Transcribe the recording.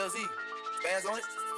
LZ, spaz on it.